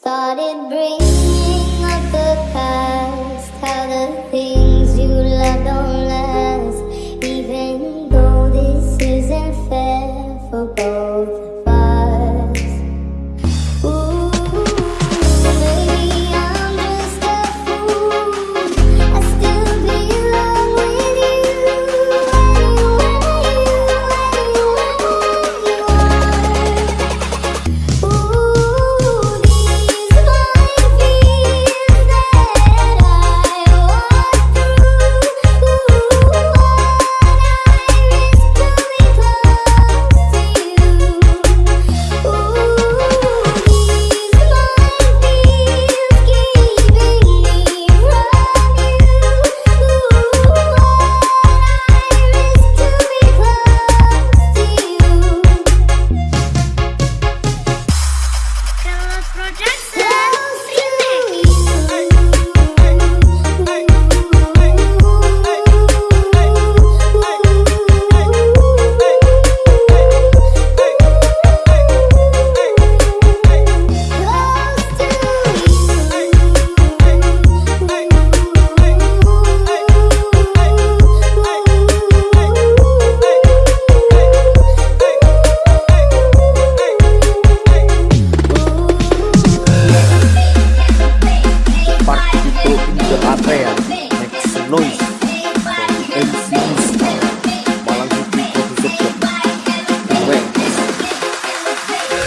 started breathing.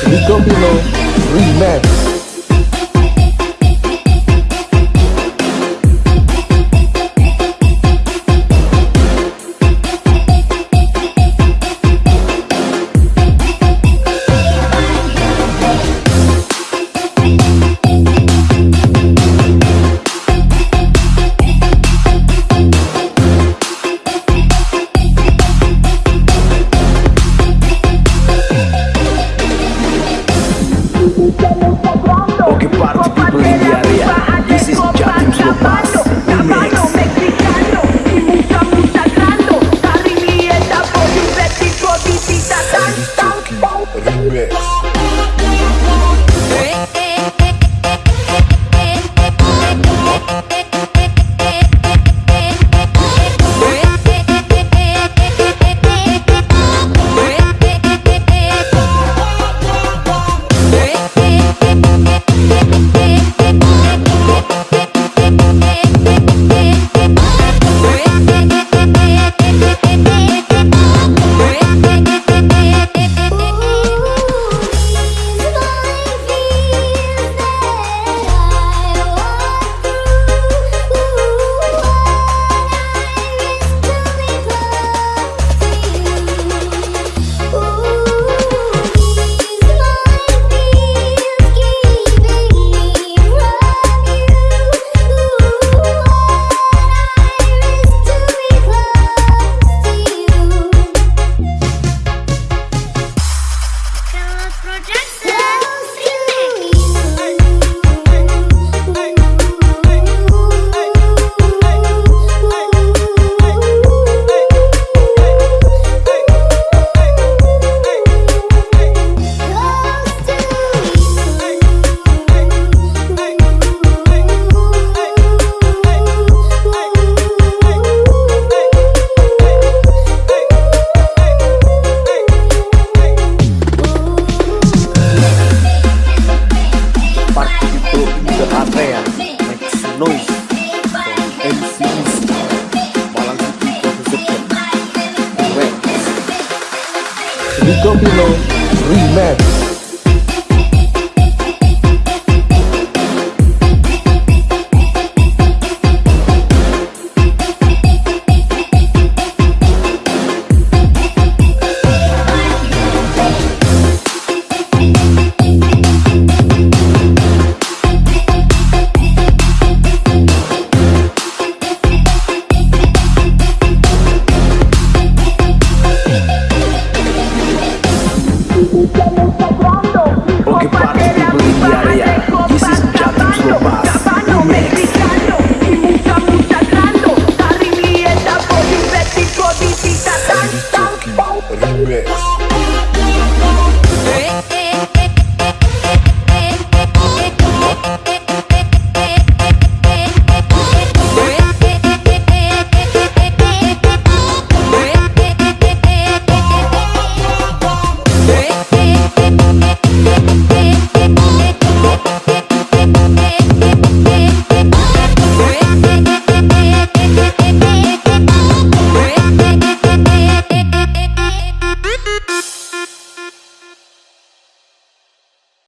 Rico Pino Remix. O que para Double O Remix. Roma.